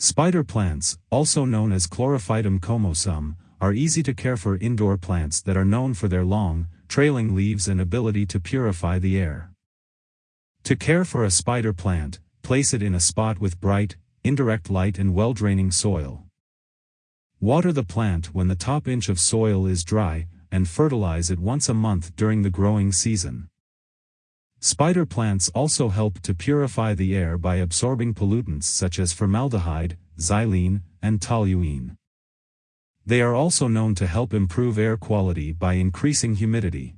Spider plants, also known as Chlorophytum comosum, are easy to care for indoor plants that are known for their long, trailing leaves and ability to purify the air. To care for a spider plant, place it in a spot with bright, indirect light and well-draining soil. Water the plant when the top inch of soil is dry, and fertilize it once a month during the growing season. Spider plants also help to purify the air by absorbing pollutants such as formaldehyde, xylene, and toluene. They are also known to help improve air quality by increasing humidity.